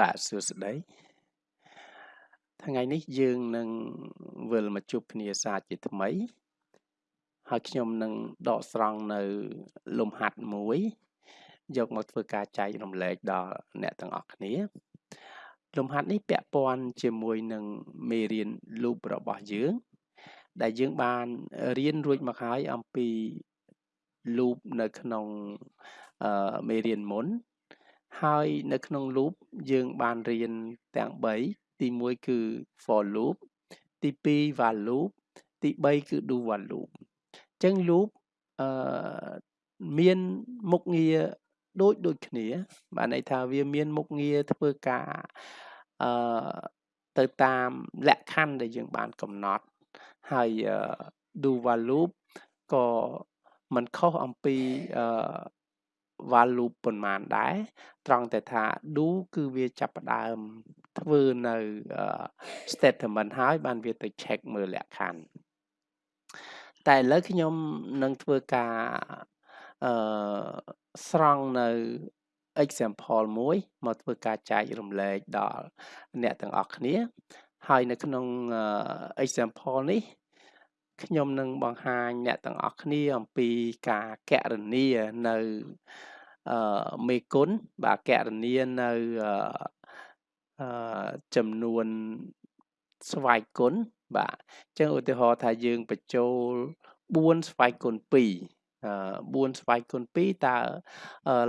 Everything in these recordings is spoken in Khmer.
បាទសួស្តីថ្ងៃនេះយើងនឹងវិលមកជួបគ្នាសាជាថ្មី ហើយខ្ញុំនឹងដកស្រង់នៅលំហាត់មួយ យកមកធ្វើការចែករំលែកដល់អ្នកទាំងអស់គ្នា លំហាត់នេះពាក់ព័ន្ធជាមួយនឹងមេរៀន loop របស់យើង ដែលយើងបានរៀនរួចមកហើយអំពី loop នៅក្នុងមេរៀនមុន ហើយនៅក្នុង loop យើងបានរៀនទាំង3ទី1គឺ for loop ទី2 while loop ទី3គឺ do while loop អញ្ចឹង loop អឺមានមុខងារដូចដូចគ្នាបានន័យថាវាមានមុខងារធ្វើការអឺទៅតាមលក្ខខណ្ឌដែលយើងបានកំណត់ហើយ do while loop ក៏មិនខុសអំពីអឺ while loop ប៉ុន្មានដែរត្រង់តែថា do គឺវាចាប់ផ្ដើមធ្វើនៅ statement ហើយបានវាទៅ check មើលលក្ខខណ្ឌតែឥឡូវខ្ញុំនឹងធ្វើការអឺស្រង់នៅ example មួយមកធ្វើការចែករំលែកដល់អ្នកទាំងអស់គ្នា ហើយនៅក្នុង example នេះ ខ្ញុំនឹងបង្ហាញអ្នកទាំងអស់គ្នាអំពីការកណនានៅអឺមេគុណបាទកណនានៅអឺចំនួនស្វ័យគុណបាទអញ្ចឹងឧទាហរណ៍ថាយើងបញ្ចូល4ស្វ័យគុណ2អឺ4ស្វ័យគុណ2តើ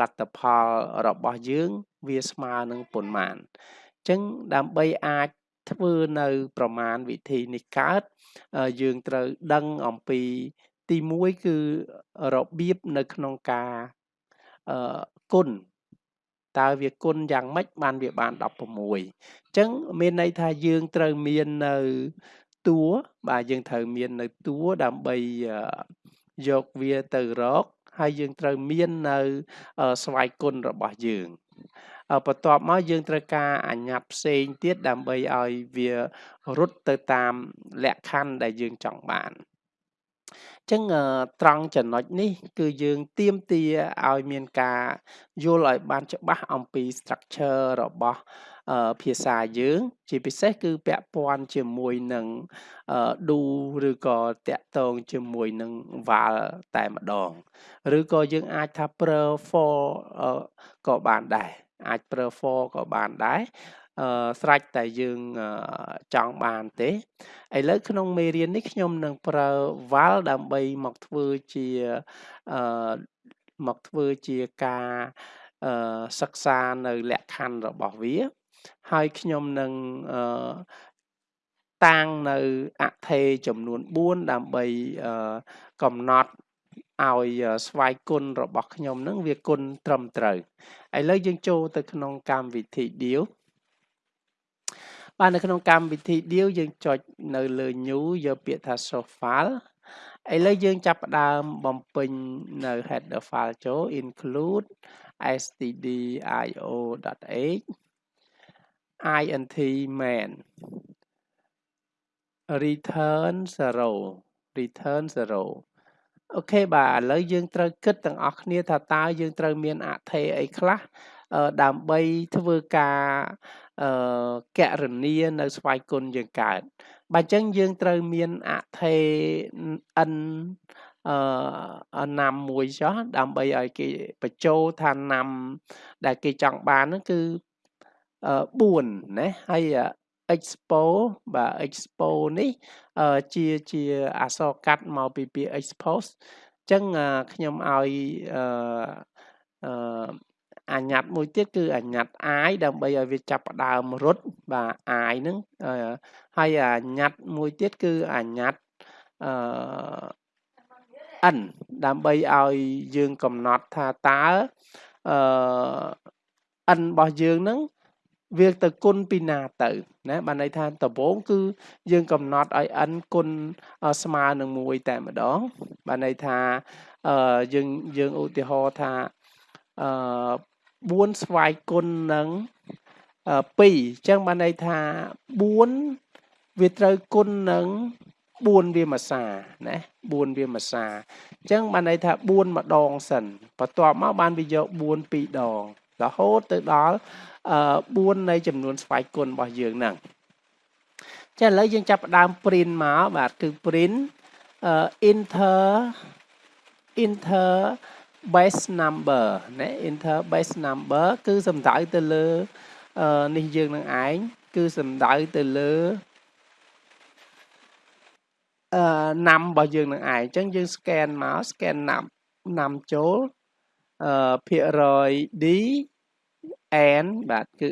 លទ្ធផលរបស់យើង វាស្មើនឹងប៉ុន្មានអញ្ចឹងដើម្បីអាច ធ្វើនៅប្រមាណវិធីនេះកើតយើងត្រូវដឹងអំពីទី1គឺរបៀបនៅក្នុងការអឺគុណតើវាគុណយ៉ាងម៉េចបានវាបាន16អញ្ចឹងមានន័យថាយើងត្រូវមាននៅតួបាទយើងត្រូវមាននៅតួដើម្បីយកវាទៅរកហើយយើងត្រូវមាននៅស្វ័យគុណរបស់យើង បន្ទាប់មកយើងត្រូវការអាញាត់ផ្សេងទៀតដើម្បីឲ្យវារត់ទៅតាមលក្ខខណ្ឌដែលយើងចង់បានចឹងត្រង់ចំណុចនេះ គឺយើងទៀមទាឲ្យមានការយល់ឲ្យបានច្បាស់អំពី structure របស់ភាសាយើង ជាពិសេសគឺពាក់ព័ន្ធជាមួយនឹង do ឬក៏តាក់ទងជាមួយនឹង val តែម្ដង ឬក៏យើងអាចថាប្រើ for ក៏បានដែរ អាចប្រើ for ក៏បានដែរអឺស្រេចតែយើងចង់បានទេឥឡូវក្នុងមេរៀននេះខ្ញុំនឹងប្រើ val ដើម្បីមកធ្វើជាអឺមកធ្វើជាការអឺសិក្សានៅលក្ខខណ្ឌរបស់វា ហើយខ្ញុំនឹងអឺតាំងនៅអថេចំនួន4ដើម្បីកំណត់ ឲ្យស្វ័យគុណរបស់ខ្ញុំនឹងវាគុណត្រឹមត្រូវឥឡូវយើងចូលទៅក្នុងកម្មវិធី deal បាទនៅក្នុងកម្មវិធី deal យើងចុចនៅលើ new យកពាក្យថា source file ឥឡូវយើងចាប់ផ្ដើមបំពេញនៅ header file ចូល include stdio.h int main return 0 return 0 អូខេបាទឥឡូវយើងត្រូវគិតទាំងអស់គ្នាថាតើយើងត្រូវមានអថេអីខ្លះដើម្បីធ្វើការអឺកណនានៅស្វ័យគុណយើងកើតបើអញ្ចឹងយើងត្រូវមានអថេ n អឺណាំមួយចុះដើម្បីឲ្យគេបញ្ចូលថាណាំដែលគេចង់បានហ្នឹងគឺ4ណាហើយ expo បាទ expo នេះជាជាអក្សរកាត់មកពីពាក្យ expose អញ្ចឹងខ្ញុំឲ្យអឺអញ្ញត្តិមួយទៀតគឺអញ្ញត្តិ i ដើម្បីឲ្យវាចាប់ផ្ដើមរត់បាទ i ហ្នឹងហើយអញ្ញត្តិមួយទៀតគឺអញ្ញត្តិអឺ n ដើម្បីឲ្យយើងកំណត់ថាតើអឺ n របស់យើងហ្នឹង វាទៅគុណពីណាទៅណាបានន័យថាដំបូងគឺយើងកំណត់ឲ្យ n គុណស្មើនឹង1តែម្ដងបានន័យថាអឺយើងយើងឧទាហរណ៍ថាអឺ4ស្វ័យគុណនឹង2អញ្ចឹងបានន័យថា4វាត្រូវគុណនឹង4វាមួយសាណា4វាមួយសាអញ្ចឹងបានន័យថា4ម្ដងសិនបន្ទាប់មកបានវាយក4ពីរដង រហូតទៅដល់4នៃចំនួនស្វ័យគុណរបស់យើងហ្នឹងចាឥឡូវយើងចាប់ផ្ដើម print មកបាទគឺ print inter inter base number ណា inter base number គឺសំដៅទៅលើនេះយើងនឹងឯងគឺសំដៅទៅលើអឺណាំរបស់យើងនឹងឯងអញ្ចឹងយើង scan មក scan ណាំណាំចូលអឺភាគរយ d n បាទគឺ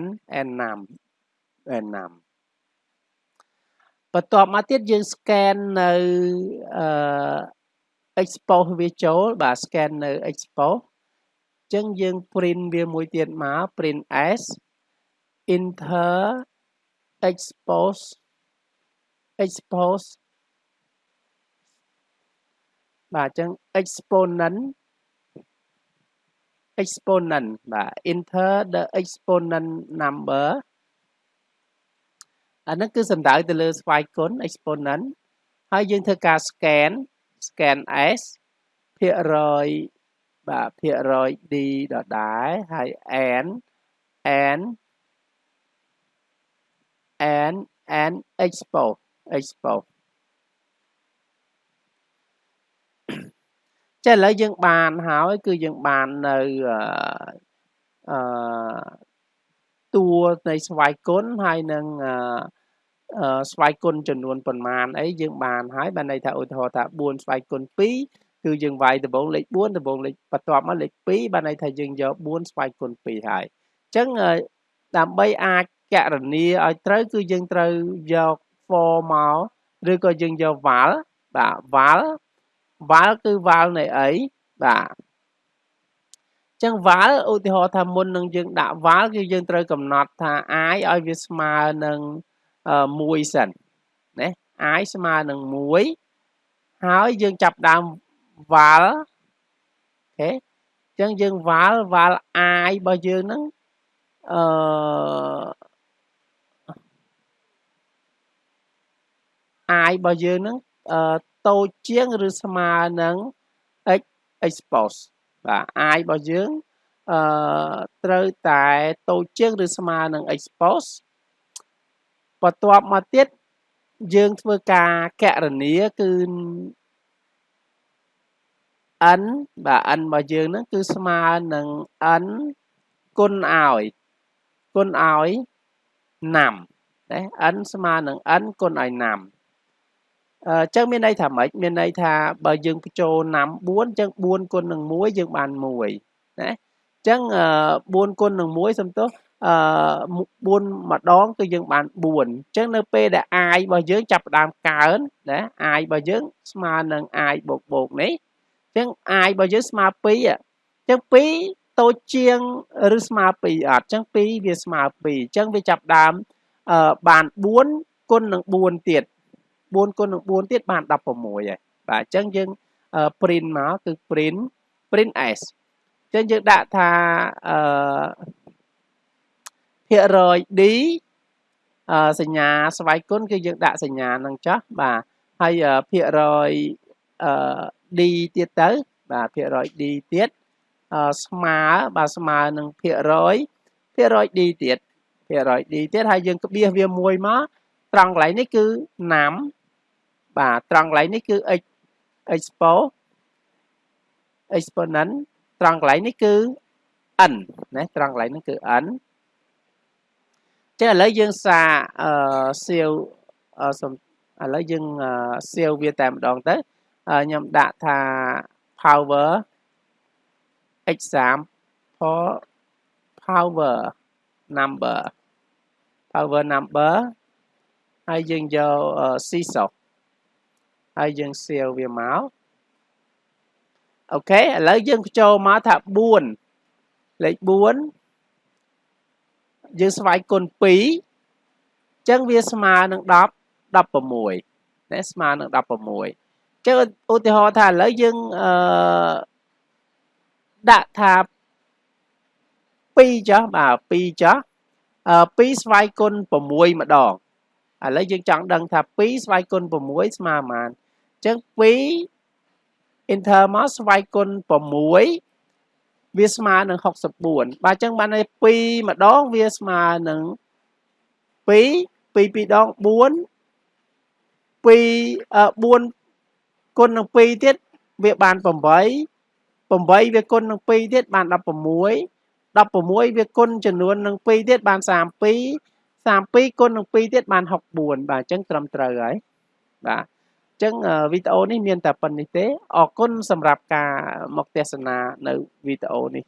n n ណាំ n ណាំបន្ទាប់មកទៀតយើង scan នៅអឺ expose វាចូលបាទ scan នៅ expose អញ្ចឹងយើង print វាមួយទៀតមក print s enter expose expose បាទអញ្ចឹង exponent exponent បាទ enter the exponent number អានេះគឺសំដៅទៅលើស្វ័យគុណ exponent ហើយយើងធ្វើការ scan scan s ភាគរយបាទភាគរយ d ដដែលហើយ n n n n expose expose ចាឥឡូវយើងបានហើយគឺយើងបាននៅអឺតួនៃស្វ័យគុណហើយនឹងអឺស្វ័យគុណចំនួនប៉ុន្មានអីយើងបានហើយបានន័យថាឧទាហរណ៍ថា4ស្វ័យគុណ2គឺយើងវាយដំបងលេខ4ដំបងលេខបន្ទាប់មកលេខ2បានន័យថាយើងយក4ស្វ័យគុណ2ហើយអញ្ចឹងដើម្បីអាចកណនាឲ្យត្រូវគឺយើងត្រូវយក for មកឬក៏យើងយក val បាទ val val គឺ val នៃអីបាទចឹង val ឧទាហរណ៍ថាមុននឹងយើងដាក់ val គឺយើងត្រូវកំណត់ថា i ឲ្យវាស្មើនឹង1សិនណា i ស្មើនឹង1ហើយយើងចាប់ដើម val អូខេចឹងយើង val val i របស់យើងហ្នឹងអឺ i របស់យើងហ្នឹងអឺ តូចជាងឬស្មើនឹង x expose បាទ i របស់យើងអឺត្រូវតែតូចជាងឬស្មើនឹង expose បន្ទាប់មកទៀតយើងធ្វើការកណនាគឺ n បាទ n របស់យើងហ្នឹងគឺស្មើនឹង n គុណឲ្យគុណឲ្យ5ណា n ស្មើនឹង n គុណឲ្យ5 អញ្ចឹងមានន័យថាម៉េចមានន័យថាបើយើងបញ្ចូលណាំ4អញ្ចឹង4គុណនឹង1យើងបាន1ណាអញ្ចឹង4គុណនឹង1សំទោសអឺ4ម្ដងគឺយើងបាន4អញ្ចឹងនៅពេលដែល i របស់យើងចាប់ផ្ដើមកើនណា i របស់យើងស្មើនឹង i បូកបូកនេះអញ្ចឹង i របស់យើងស្មើ2អញ្ចឹង2តូចជាងឬស្មើ2អត់អញ្ចឹង2វាស្មើ2អញ្ចឹងវាចាប់ដើមអឺបាន4គុណនឹង4ទៀត 4គុណនឹង4ទៀតបាន16ហើយបាទអញ្ចឹងយើង print មកគឺ print print s អញ្ចឹងយើងដាក់ថាអឺភាគរយ d អឺសញ្ញាស្វ័យគុណគឺយើងដាក់សញ្ញានឹងចោះបាទហើយភាគរយអឺ d ទៀតទៅ បាទភាគរយ d ទៀតអឺស្មើបាទស្មើនឹងភាគរយភាគរយ d ទៀតភាគរយ d ទៀតហើយយើងក្បៀសវាមួយមកត្រង់កន្លែងនេះគឺណាំ បាទត្រង់កន្លែងនេះគឺ x expo exponent ត្រង់កន្លែងនេះគឺ n ណាត្រង់កន្លែងនេះគឺ n ចឹងឥឡូវយើងសាអឺសៀវសំឥឡូវយើងសៀវវាតែម្ដងទៅខ្ញុំដាក់ថា power example power number power number ហើយយើងយក CSOC ហើយយើងសៀវវាមកអូខេឥឡូវយើងបញ្ចូលមកថា4លេខ4យើងស្វែងគុណ2អញ្ចឹងវាស្មើនឹង10 16ណាស្មើនឹង16អញ្ចឹងឧទាហរណ៍ថាឥឡូវយើងអឺដាក់ថា2ចុះបាទ2ចុះអឺ2ស្វ័យគុណ6ម្ដងឥឡូវយើងចង់ដឹងថា2ស្វ័យគុណ6ស្មើប៉ុន្មាន ចឹង2 enter មកស្វ័យគុណ6វាស្មើនឹង64បាទអញ្ចឹងបានន័យ2ម្ដងវាស្មើនឹង2 2 2ដង4 2 4គុណនឹង2ទៀតវាបាន8 8វាគុណនឹង2ទៀតបាន16 16វាគុណចំនួននឹង2ទៀតបាន32 32គុណនឹង2ទៀតបាន64បាទអញ្ចឹងត្រឹមត្រូវហើយបាទអញ្ចឹងវីដេអូនេះមានតែប៉ុណ្្នេះទេអរគុណសម្រាប់ការមកទស្សនានៅវីដេអូនេះ